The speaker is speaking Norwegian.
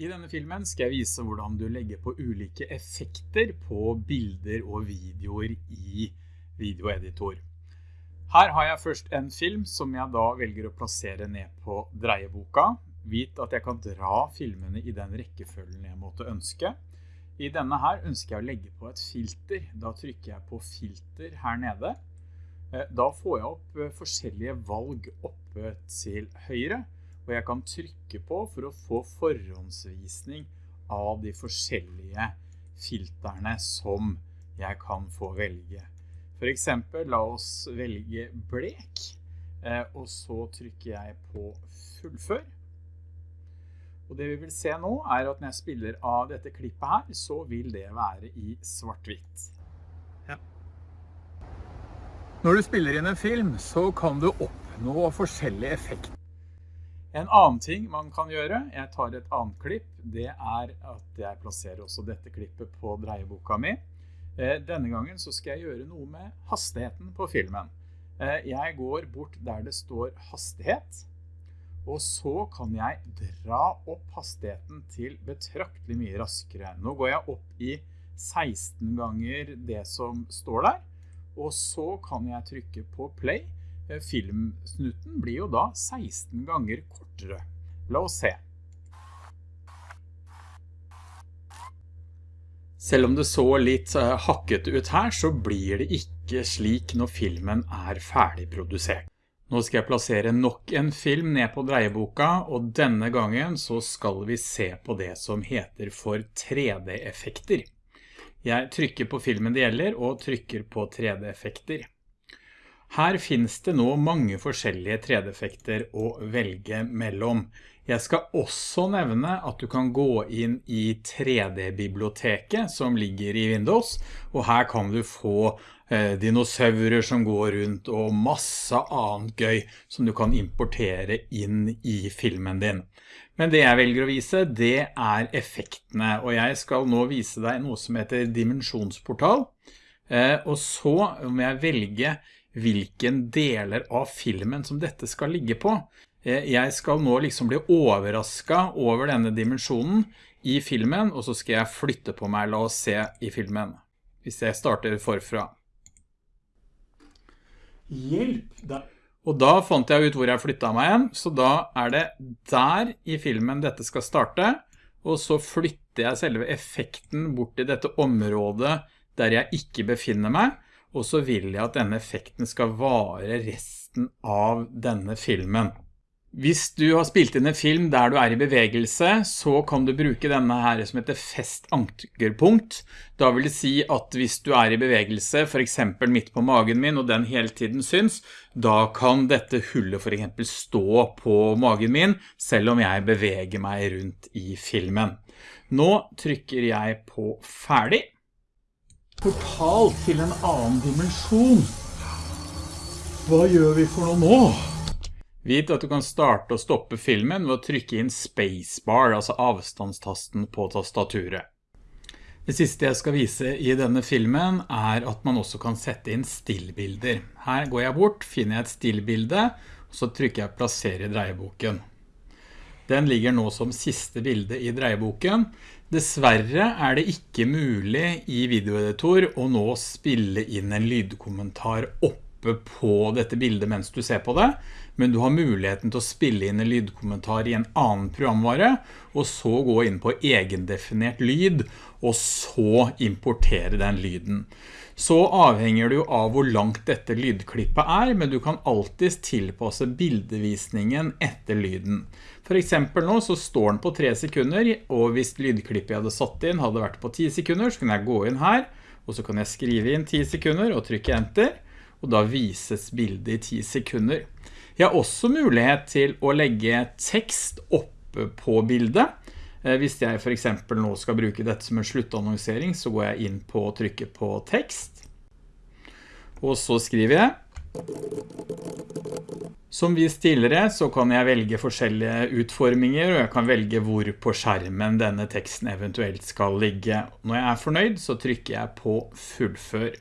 I denne filmen skal jeg vise hvordan du legger på ulike effekter på bilder og videoer i videoeditor. Her har jeg først en film som jeg da velger å plassere ned på dreieboka. Vit at jeg kan dra filmene i den rekkefølgen jeg måtte ønske. I denne her ønsker jeg å legge på et filter. Da trykker jeg på filter her nede. Eh, da får jeg opp eh, forskjellige valg oppe til høyre og jeg kan trykke på for å få forhåndsvisning av de forskjellige filterne som jeg kan få velge. For eksempel, la oss velge blek, eh, og så trykker jeg på fullfør. Og det vi vil se nå er at når jeg spiller av dette klippet her, så vil det være i svart-hvitt. Ja. Når du spiller inn en film, så kan du oppnå forskjellige effekter. En annen ting man kan gjøre, jeg tar et annet klipp, det er at jeg plasserer også dette klippet på dreieboka mi. Eh, denne gangen så skal jeg gjøre noe med hastigheten på filmen. Eh, jeg går bort der det står hastighet, og så kan jeg dra opp hastigheten til betraktelig mye raskere. Nå går jeg opp i 16 ganger det som står der, og så kan jeg trykke på play, filmsnutten blir jo da 16 ganger kortere. La oss se. Selv om det så litt eh, hakket ut her, så blir det ikke slik når filmen er ferdig produsert. Nå skal jeg plassere nok en film ned på dreieboka, og denne gangen så skal vi se på det som heter for 3D-effekter. Jeg trykker på filmen det gjelder, og trykker på 3D-effekter. Her finnes det nå mange forskjellige 3D-effekter å velge mellom. Jeg skal også nevne at du kan gå inn i 3D-biblioteket som ligger i Windows, og her kan du få eh, dinosaurer som går rundt og masse annet gøy som du kan importere inn i filmen din. Men det jeg velger å vise, det er effektene, og jeg skal nå vise deg noe som heter dimensjonsportal. Eh, og så må jeg velge hvilken deler av filmen som dette skal ligge på. Eh, jeg skal nå liksom bli overrasket over denne dimensjonen i filmen, og så skal jeg flytte på meg, la oss se i filmen. Hvis jeg starter forfra. Hjelp! Da. Og da fant jeg ut hvor jeg flyttet meg igjen, så da er det der i filmen dette skal starte, og så flytter jeg selve effekten bort i dette området der jeg ikke befinner meg, og så vil jeg at denne effekten skal vare resten av denne filmen. Hvis du har spilt inn en film der du er i bevegelse, så kan du bruke denne her som heter fest ankerpunkt. Da vil det si at hvis du er i bevegelse, for eksempel midt på magen min, og den hele tiden syns, da kan dette hullet for eksempel stå på magen min, selv om jeg beveger meg rundt i filmen. Nå trykker jeg på ferdig portal til en annen dimensjon. Hva gjør vi for noe nå? Vit at du kan starte og stoppe filmen ved å trykke inn spacebar, altså avstandstasten på tastaturet. Det siste jeg skal vise i denne filmen er at man også kan sette inn stillbilder. Her går jeg bort, finner jeg et stillbilde, og så trykker jeg plassere i dreieboken. Den ligger nå som siste bilde i dreieboken. Dessverre er det ikke mulig i videoeditor å nå spille inn en lydkommentar oppe på dette bildet mens du ser på det, men du har muligheten til å spille inn en lydkommentar i en annen programvare, og så gå inn på egendefinert lyd, og så importere den lyden. Så avhenger det jo av hvor langt dette lydklippet er, men du kan alltid tilpasse bildevisningen etter lyden. For eksempel nå så står den på 3 sekunder, og hvis lydklippet jeg hadde satt inn hadde vært på 10 sekunder, så kan jeg gå inn her, og så kan jeg skrive inn 10 sekunder og trykke enter, og da vises bildet i 10 sekunder. Jeg har også mulighet til å legge tekst oppe på bildet. Eh, hvis jeg for eksempel nå skal bruke dette som en sluttannonsering, så går jeg inn på å trykke på tekst. Og så skriver jeg som vist tidligere så kan jeg velge forskjellige utforminger, og jeg kan velge hvor på skjermen denne teksten eventuelt skal ligge. Når jeg er fornøyd så trykker jeg på fullfør.